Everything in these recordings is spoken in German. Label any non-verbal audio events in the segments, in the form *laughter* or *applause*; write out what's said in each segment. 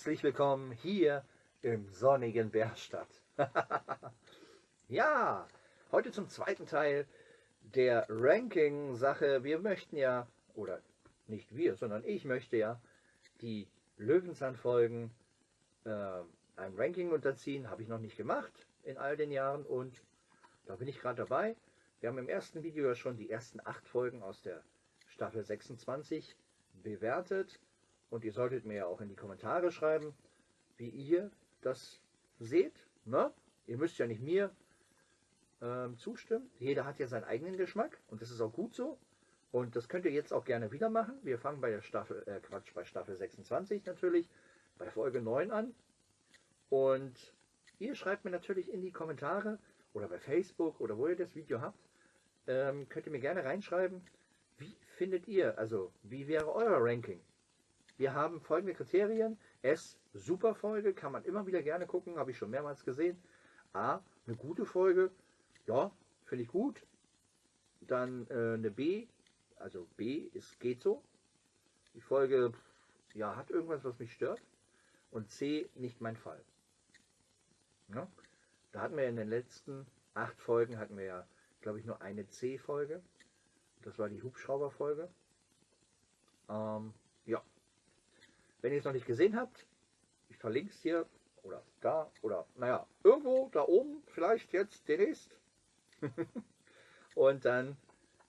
Herzlich willkommen hier im sonnigen Bärstadt. *laughs* ja, heute zum zweiten Teil der Ranking-Sache. Wir möchten ja, oder nicht wir, sondern ich möchte ja die Löwenzahn-Folgen äh, einem Ranking unterziehen. Habe ich noch nicht gemacht in all den Jahren und da bin ich gerade dabei. Wir haben im ersten Video ja schon die ersten acht Folgen aus der Staffel 26 bewertet. Und ihr solltet mir ja auch in die Kommentare schreiben, wie ihr das seht. Ne? Ihr müsst ja nicht mir ähm, zustimmen. Jeder hat ja seinen eigenen Geschmack und das ist auch gut so. Und das könnt ihr jetzt auch gerne wieder machen. Wir fangen bei der Staffel, äh Quatsch, bei Staffel 26 natürlich, bei Folge 9 an. Und ihr schreibt mir natürlich in die Kommentare oder bei Facebook oder wo ihr das Video habt, ähm, könnt ihr mir gerne reinschreiben, wie findet ihr, also wie wäre euer Ranking? Wir haben folgende Kriterien. S, super Folge, kann man immer wieder gerne gucken, habe ich schon mehrmals gesehen. A, eine gute Folge, ja, finde ich gut. Dann äh, eine B, also B ist geht so. Die Folge, ja, hat irgendwas, was mich stört. Und C, nicht mein Fall. Ja? Da hatten wir in den letzten acht Folgen, hatten wir ja, glaube ich, nur eine C-Folge. Das war die Hubschrauber-Folge. Ähm, ja, wenn ihr es noch nicht gesehen habt, ich verlinke es hier oder da oder naja, irgendwo da oben, vielleicht jetzt demnächst. *laughs* und dann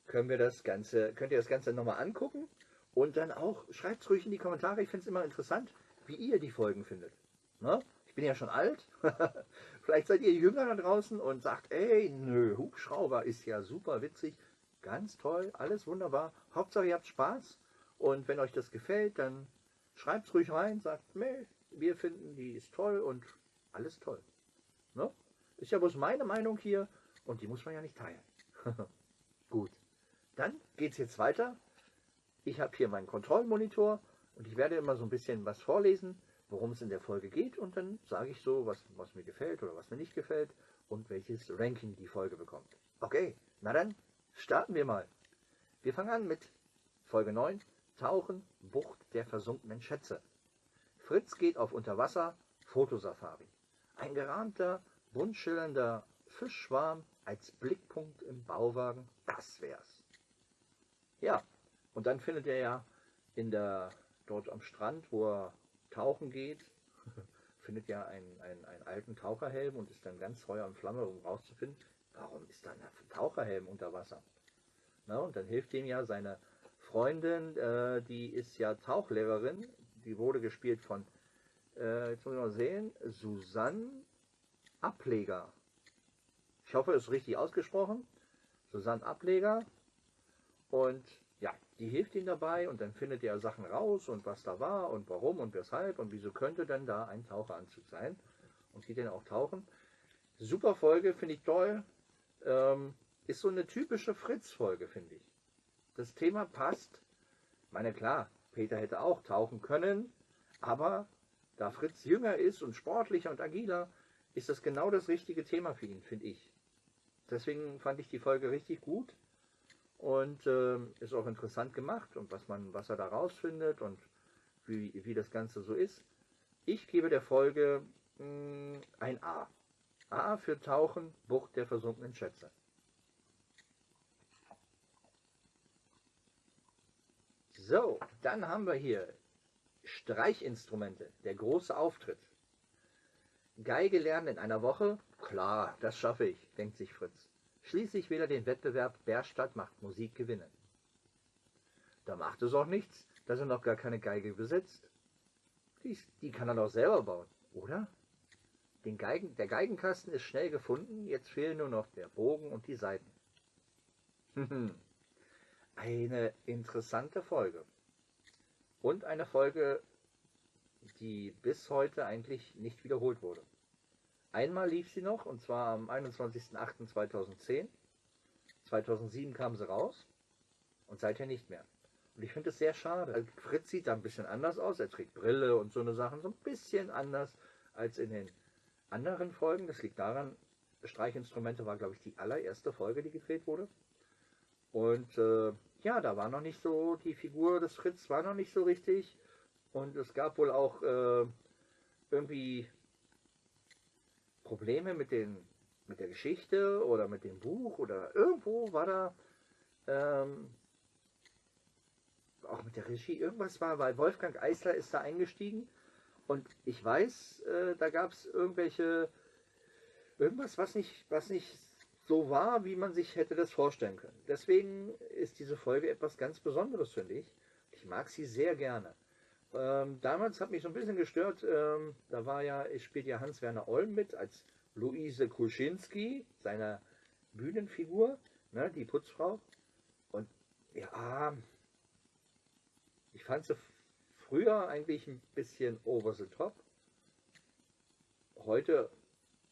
können wir das Ganze, könnt ihr das Ganze nochmal angucken und dann auch, schreibt es ruhig in die Kommentare, ich finde es immer interessant, wie ihr die Folgen findet. Ne? Ich bin ja schon alt, *laughs* vielleicht seid ihr jünger da draußen und sagt, ey, nö, Hubschrauber ist ja super witzig, ganz toll, alles wunderbar, Hauptsache ihr habt Spaß und wenn euch das gefällt, dann Schreibt es ruhig rein, sagt, nee, wir finden, die ist toll und alles toll. Ne? Ist ja bloß meine Meinung hier und die muss man ja nicht teilen. *laughs* Gut, dann geht es jetzt weiter. Ich habe hier meinen Kontrollmonitor und ich werde immer so ein bisschen was vorlesen, worum es in der Folge geht und dann sage ich so, was, was mir gefällt oder was mir nicht gefällt und welches Ranking die Folge bekommt. Okay, na dann starten wir mal. Wir fangen an mit Folge 9, Tauchen, Bucht der versunkenen Schätze. Fritz geht auf Unterwasser, Fotosafari. Ein gerahmter, bunt schillernder Fischschwarm als Blickpunkt im Bauwagen, das wär's. Ja, und dann findet er ja in der, dort am Strand, wo er tauchen geht, *laughs* findet ja einen, einen, einen alten Taucherhelm und ist dann ganz Feuer und Flamme, um rauszufinden, warum ist da ein Taucherhelm unter Wasser? Na, und dann hilft ihm ja seine Freundin, äh, die ist ja Tauchlehrerin, die wurde gespielt von, äh, jetzt muss ich mal sehen, Susanne Ableger. Ich hoffe, es ist richtig ausgesprochen. Susanne Ableger. Und ja, die hilft ihm dabei und dann findet er Sachen raus und was da war und warum und weshalb und wieso könnte denn da ein Taucheranzug sein und geht dann auch tauchen. Super Folge, finde ich toll. Ähm, ist so eine typische Fritz-Folge, finde ich das Thema passt. Ich meine, klar, Peter hätte auch tauchen können, aber da Fritz jünger ist und sportlicher und agiler, ist das genau das richtige Thema für ihn, finde ich. Deswegen fand ich die Folge richtig gut und äh, ist auch interessant gemacht und was man, was er da rausfindet und wie, wie das Ganze so ist. Ich gebe der Folge mh, hm, ein A. A für Tauchen, Bucht der versunkenen Schätze. So, dann haben wir hier Streichinstrumente, der große Auftritt. Geige lernen in einer Woche? Klar, das schaffe ich, denkt sich Fritz. Schließlich will er den Wettbewerb Bärstadt macht Musik gewinnen. Da macht es auch nichts, dass er noch gar keine Geige besitzt. Die, die kann er doch selber bauen, oder? Den Geigen, der Geigenkasten ist schnell gefunden, jetzt fehlen nur noch der Bogen und die Saiten. *laughs* eine interessante Folge. Und eine Folge, die bis heute eigentlich nicht wiederholt wurde. Einmal lief sie noch, und zwar am 21.08.2010. 2007 kam sie raus und seither nicht mehr. Und ich finde es sehr schade. Also Fritz sieht da ein bisschen anders aus. Er trägt Brille und so eine Sachen. So ein bisschen anders als in den anderen Folgen. Das liegt daran, Streichinstrumente war, glaube ich, die allererste Folge, die gedreht wurde. Und äh, ja, da war noch nicht so, die Figur des Fritz war noch nicht so richtig. Und es gab wohl auch äh, irgendwie Probleme mit, den, mit der Geschichte oder mit dem Buch oder irgendwo war da ähm, auch mit der Regie irgendwas war, weil Wolfgang Eisler ist da eingestiegen und ich weiß, äh, da gab es irgendwelche irgendwas, was nicht, was nicht so war, wie man sich hätte das vorstellen können. Deswegen ist diese Folge etwas ganz Besonderes, finde ich. Ich mag sie sehr gerne. Ähm, damals hat mich so ein bisschen gestört, ähm, da war ja, es spielt ja Hans-Werner Olm mit als Luise Kuschinski, seiner Bühnenfigur, ne, die Putzfrau. Und ja, ich fand sie früher eigentlich ein bisschen over the top. Heute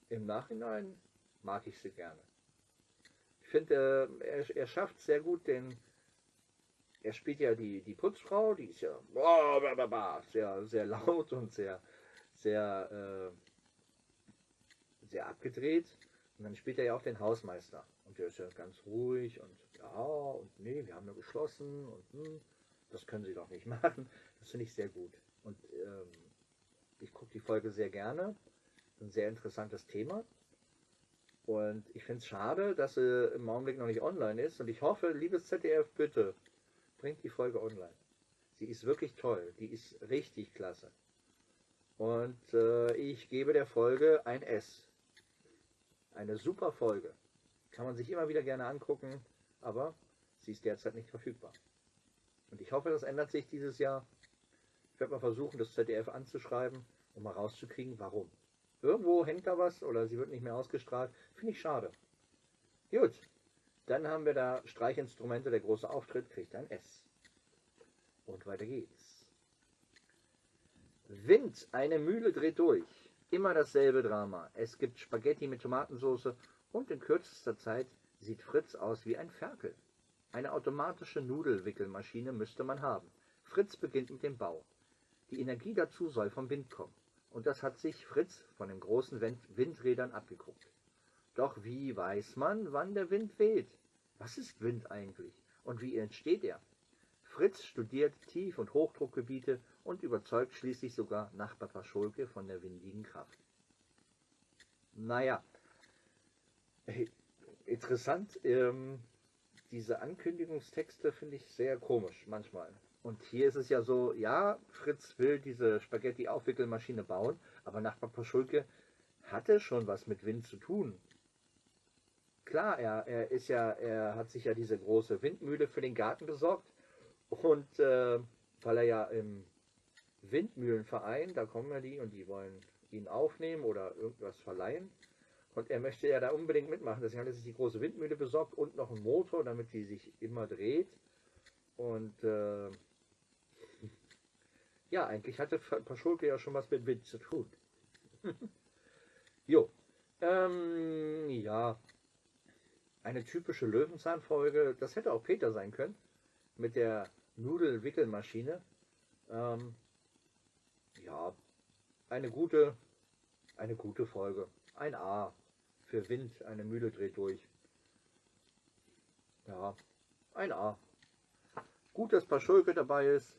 im Nachhinein mag ich sie gerne. Ich finde, äh, er, er schafft sehr gut den, er spielt ja die, die Putzfrau, die ist ja sehr, sehr laut und sehr, sehr, äh, sehr abgedreht. Und dann spielt er ja auch den Hausmeister. Und der ist ja ganz ruhig und ja, und nee, wir haben ja geschlossen und hm, das können sie doch nicht *laughs* machen. Das finde ich sehr gut. Und ähm, ich gucke die Folge sehr gerne. Ein sehr interessantes Thema. Und ich finde es schade, dass sie im Augenblick noch nicht online ist. Und ich hoffe, liebes ZDF, bitte bringt die Folge online. Sie ist wirklich toll. Die ist richtig klasse. Und äh, ich gebe der Folge ein S. Eine super Folge. Kann man sich immer wieder gerne angucken, aber sie ist derzeit nicht verfügbar. Und ich hoffe, das ändert sich dieses Jahr. Ich werde mal versuchen, das ZDF anzuschreiben, um mal rauszukriegen, warum. Irgendwo hängt da was oder sie wird nicht mehr ausgestrahlt. Finde ich schade. Gut, dann haben wir da Streichinstrumente, der große Auftritt kriegt ein S. Und weiter geht's. Wind, eine Mühle dreht durch. Immer dasselbe Drama. Es gibt Spaghetti mit Tomatensauce und in kürzester Zeit sieht Fritz aus wie ein Ferkel. Eine automatische Nudelwickelmaschine müsste man haben. Fritz beginnt mit dem Bau. Die Energie dazu soll vom Wind kommen. Und das hat sich Fritz von den großen Windrädern abgeguckt. Doch wie weiß man, wann der Wind weht? Was ist Wind eigentlich? Und wie entsteht er? Fritz studiert Tief- und Hochdruckgebiete und überzeugt schließlich sogar Nachbar Paschulke von der windigen Kraft. Naja, interessant, ähm, diese Ankündigungstexte finde ich sehr komisch manchmal. Und hier ist es ja so, ja, Fritz will diese Spaghetti-Aufwickelmaschine bauen, aber Nachbar Paschulke hatte schon was mit Wind zu tun. Klar, er, er ist ja, er hat sich ja diese große Windmühle für den Garten besorgt und äh, weil er ja im Windmühlenverein, da kommen ja die und die wollen ihn aufnehmen oder irgendwas verleihen. Und er möchte ja da unbedingt mitmachen. Deswegen hat er sich die große Windmühle besorgt und noch einen Motor, damit die sich immer dreht. Und äh, ja, eigentlich hatte Paschulke ja schon was mit Wind zu tun. *laughs* jo. Ähm, ja. Eine typische Löwenzahnfolge, das hätte auch Peter sein können, mit der Nudelwickelmaschine. Ähm, ja, eine gute, eine gute Folge. Ein A für Wind, eine Mühle dreht durch. Ja, ein A. Gut, dass Paschulke dabei ist.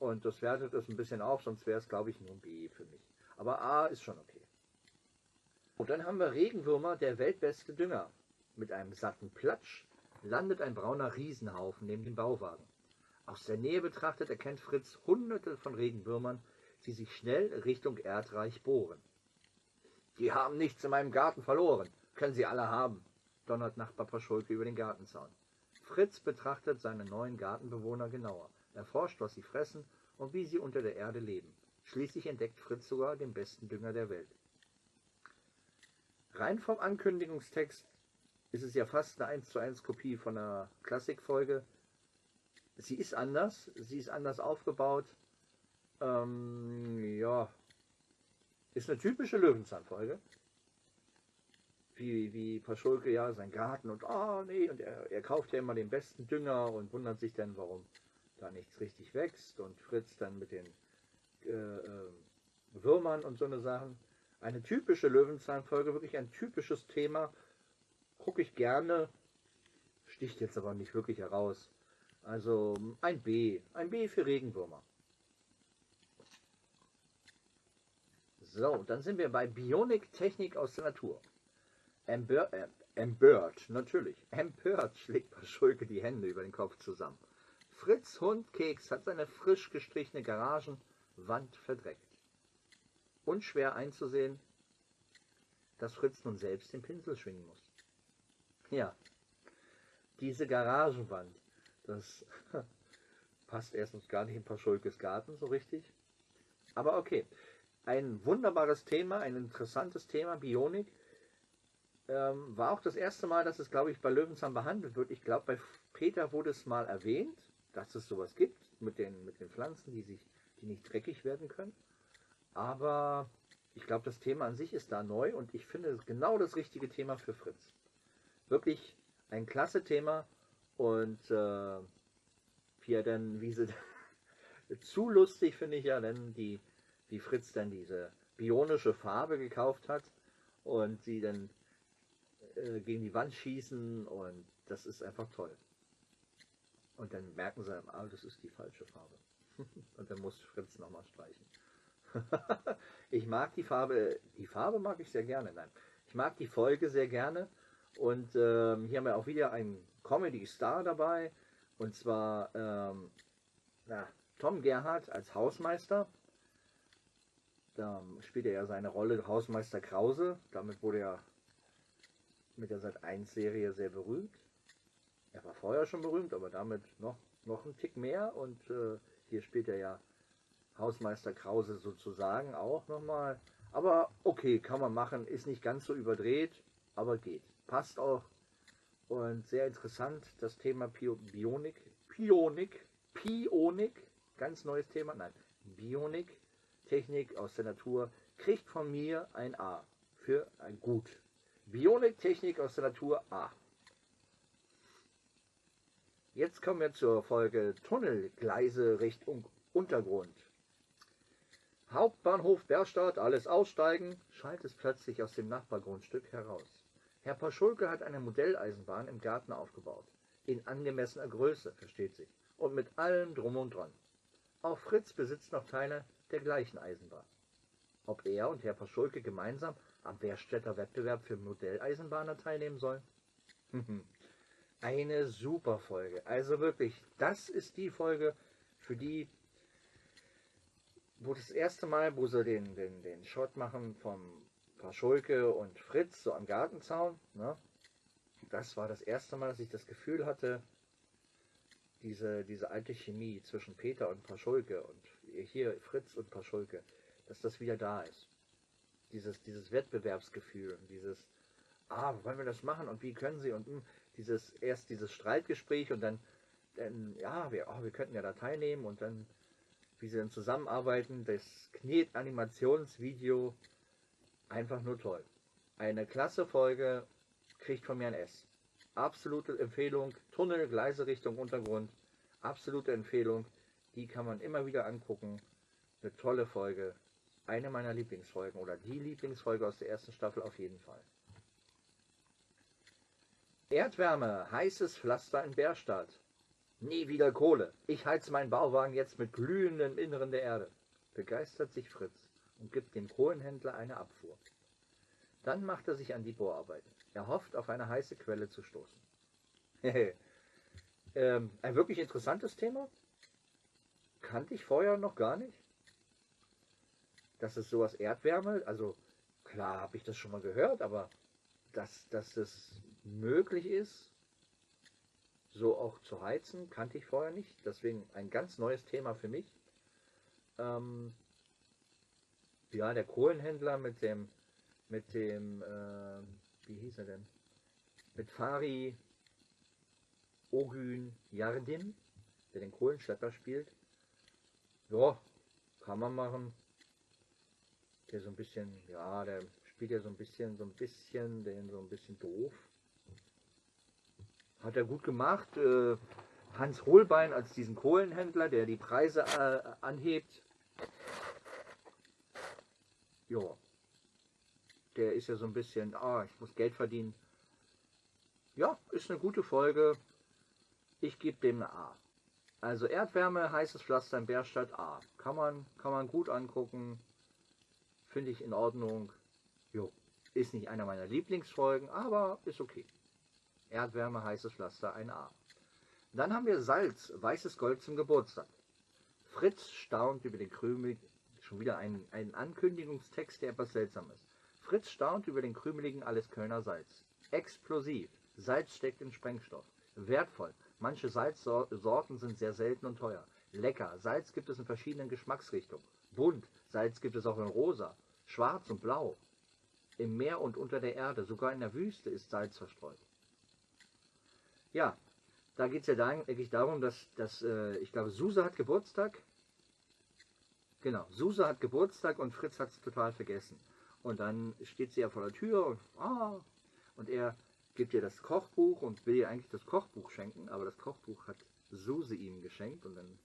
Und das wertet es ein bisschen auf, sonst wäre es, glaube ich, nur ein B für mich. Aber A ist schon okay. Und dann haben wir Regenwürmer, der weltbeste Dünger. Mit einem satten Platsch landet ein brauner Riesenhaufen neben dem Bauwagen. Aus der Nähe betrachtet erkennt Fritz hunderte von Regenwürmern, die sich schnell Richtung Erdreich bohren. Die haben nichts in meinem Garten verloren. Können sie alle haben, donnert Nachbar Paschulke über den Gartenzaun. Fritz betrachtet seine neuen Gartenbewohner genauer erforscht, was sie fressen und wie sie unter der Erde leben. Schließlich entdeckt Fritz sogar den besten Dünger der Welt. Rein vom Ankündigungstext ist es ja fast eine 1 zu 1 Kopie von einer Klassikfolge. Sie ist anders, sie ist anders aufgebaut. Ähm, ja, ist eine typische Löwenzahnfolge. Wie, wie Paschulke ja sein Garten und oh nee, und er, er kauft ja immer den besten Dünger und wundert sich dann, warum da nichts richtig wächst und Fritz dann mit den äh, äh, Würmern und so eine Sachen. Eine typische Löwenzahnfolge, wirklich ein typisches Thema. Gucke ich gerne, sticht jetzt aber nicht wirklich heraus. Also ein B, ein B für Regenwürmer. So, dann sind wir bei Bionik Technik aus der Natur. Empör, äh, empört, natürlich. Empört schlägt Paschulke die Hände über den Kopf zusammen. Fritz Hund Keks hat seine frisch gestrichene Garagenwand verdreckt. Unschwer einzusehen, dass Fritz nun selbst den Pinsel schwingen muss. Ja, diese Garagenwand, das *laughs* passt erstens gar nicht in Paschulkes Garten so richtig. Aber okay, ein wunderbares Thema, ein interessantes Thema, Bionik. Ähm, war auch das erste Mal, dass es, glaube ich, bei Löwenzahn behandelt wird. Ich glaube, bei Peter wurde es mal erwähnt, dass es sowas gibt mit den, mit den Pflanzen, die, sich, die nicht dreckig werden können. Aber ich glaube, das Thema an sich ist da neu und ich finde es genau das richtige Thema für Fritz. Wirklich ein klasse Thema und äh, wie er dann, wie sie *laughs* zu lustig finde ich ja, denn die, wie Fritz dann diese bionische Farbe gekauft hat und sie dann äh, gegen die Wand schießen und das ist einfach toll. Und dann merken sie, ah, das ist die falsche Farbe. *laughs* und dann muss Fritz nochmal streichen. *laughs* ich mag die Farbe, die Farbe mag ich sehr gerne, nein. Ich mag die Folge sehr gerne und ähm, hier haben wir auch wieder einen Comedy-Star dabei und zwar ähm, na, Tom Gerhardt als Hausmeister. Da spielt er ja seine Rolle Hausmeister Krause. Damit wurde er mit der Sat 1 Serie sehr berühmt. Er war vorher schon berühmt, aber damit noch, noch ein Tick mehr. Und äh, hier spielt er ja Hausmeister Krause sozusagen auch nochmal. Aber okay, kann man machen, ist nicht ganz so überdreht, aber geht. Passt auch. Und sehr interessant, das Thema Bionik, Pionik, Pionik, ganz neues Thema, nein, Bionik, Technik aus der Natur, kriegt von mir ein A für ein Gut. Bionik, Technik aus der Natur A. Jetzt kommen wir zur Folge Tunnelgleise Richtung Untergrund. Hauptbahnhof Berstadt, alles aussteigen, schallt es plötzlich aus dem Nachbargrundstück heraus. Herr Paschulke hat eine Modelleisenbahn im Garten aufgebaut. In angemessener Größe, versteht sich. Und mit allem drum und dran. Auch Fritz besitzt noch Teile der gleichen Eisenbahn. Ob er und Herr Paschulke gemeinsam am Werstädter Wettbewerb für Modelleisenbahner teilnehmen sollen? *laughs* Eine super Folge. Also wirklich, das ist die Folge, für die wo das erste Mal, wo sie den, den, den Shot machen vom Paschulke und Fritz so am Gartenzaun, ne? das war das erste Mal, dass ich das Gefühl hatte, diese, diese alte Chemie zwischen Peter und Paschulke und hier Fritz und Paschulke, dass das wieder da ist. Dieses, dieses Wettbewerbsgefühl, dieses, ah, wollen wir das machen und wie können sie und mh, hm, dieses, erst dieses Streitgespräch und dann, dann ja, wir, oh, wir könnten ja da teilnehmen und dann wie sie dann zusammenarbeiten. Das Knet-Animationsvideo einfach nur toll. Eine klasse Folge, kriegt von mir ein S. Absolute Empfehlung, Tunnel, Gleise Richtung Untergrund, absolute Empfehlung. Die kann man immer wieder angucken. Eine tolle Folge. Eine meiner Lieblingsfolgen oder die Lieblingsfolge aus der ersten Staffel auf jeden Fall. Erdwärme, heißes Pflaster in Bärstadt. Nie wieder Kohle. Ich heiz meinen Bauwagen jetzt mit glühendem Inneren der Erde. Begeistert sich Fritz und gibt dem Kohlenhändler eine Abfuhr. Dann macht er sich an die Bohrarbeiten. Er hofft, auf eine heiße Quelle zu stoßen. *laughs* ähm, ein wirklich interessantes Thema. Kannte ich vorher noch gar nicht. Dass es sowas Erdwärme, also klar habe ich das schon mal gehört, aber dass, dass es möglich ist, so auch zu heizen, kannte ich vorher nicht. Deswegen ein ganz neues Thema für mich. Ähm, ja, der Kohlenhändler mit dem, mit dem, äh, wie hieß er denn? Mit Fari Ogün Yardim, der den Kohlenschlepper spielt. Ja, kann man machen. Der so ein bisschen, ja, der spielt ja so ein bisschen, so ein bisschen, den so ein bisschen doof. Hat er gut gemacht. Äh, Hans Hohlbein als diesen Kohlenhändler, der die Preise äh, anhebt. Ja. Der ist ja so ein bisschen, ah, ich muss Geld verdienen. Ja, ist eine gute Folge. Ich gebe dem eine A. Also Erdwärme, heißes Pflaster in Bärstadt A. Kann man, kann man gut angucken. finde ich in Ordnung. Jo, ist nicht einer meiner Lieblingsfolgen, aber ist okay. Erdwärme, heißes Pflaster, ein A. Dann haben wir Salz, weißes Gold zum Geburtstag. Fritz staunt über den Krümel, schon wieder ein, ein Ankündigungstext, der etwas seltsam ist. Fritz staunt über den krümeligen Alles Kölner Salz. Explosiv. Salz steckt in Sprengstoff. Wertvoll. Manche Salzsorten sind sehr selten und teuer. Lecker. Salz gibt es in verschiedenen Geschmacksrichtungen. Bunt. Salz gibt es auch in rosa, schwarz und blau. Im Meer und unter der Erde, sogar in der Wüste ist Salz verstreut. Ja, da geht es ja eigentlich darum, dass, dass äh, ich glaube, Suse hat Geburtstag. Genau, Suse hat Geburtstag und Fritz hat es total vergessen. Und dann steht sie ja vor der Tür und, ah, und er gibt ihr das Kochbuch und will ihr eigentlich das Kochbuch schenken, aber das Kochbuch hat Suse ihm geschenkt und dann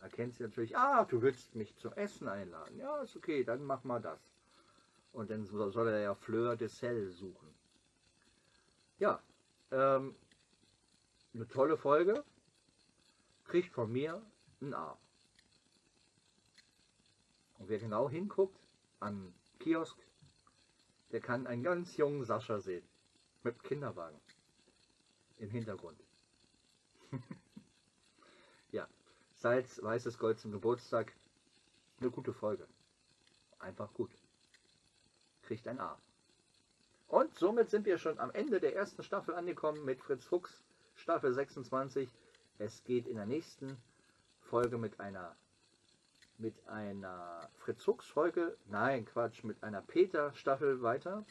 erkennt sie natürlich, ah, du willst mich zum Essen einladen. Ja, ist okay, dann mach mal das. Und dann soll er ja Fleur de Sel suchen. Ja, ähm, eine tolle Folge. Kriegt von mir ein A. Und wer genau hinguckt am Kiosk, der kann einen ganz jungen Sascha sehen. Mit Kinderwagen. Im Hintergrund. *laughs* ja, Salz, weißes Gold zum Geburtstag. Eine gute Folge. Einfach gut. Kriegt ein A. Und somit sind wir schon am Ende der ersten Staffel angekommen mit Fritz Fuchs Staffel 26. Es geht in der nächsten Folge mit einer mit einer Fritz Fuchs Folge, nein Quatsch, mit einer Peter Staffel weiter.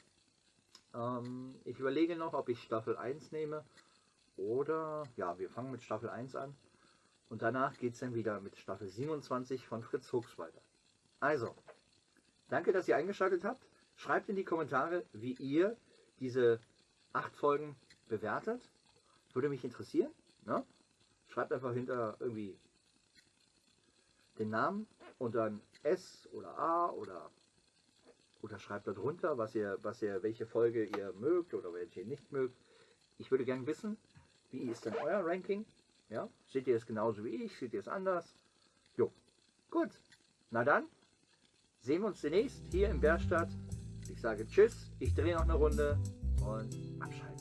Ähm, ich überlege noch, ob ich Staffel 1 nehme oder ja, wir fangen mit Staffel 1 an und danach geht es dann wieder mit Staffel 27 von Fritz Fuchs weiter. Also, danke, dass ihr eingeschaltet habt. Schreibt in die Kommentare, wie ihr diese acht Folgen bewertet. Würde mich interessieren. Ne? Schreibt einfach hinter irgendwie den Namen und dann S oder A oder oder schreibt darunter, was ihr, was ihr, welche Folge ihr mögt oder welche ihr nicht mögt. Ich würde gerne wissen, wie ist denn euer Ranking? Ja? Seht ihr es genauso wie ich? Seht ihr es anders? Jo, gut. Na dann, sehen wir uns demnächst hier in Berstadt. Ich sage Tschüss, ich drehe noch eine Runde und abschalten.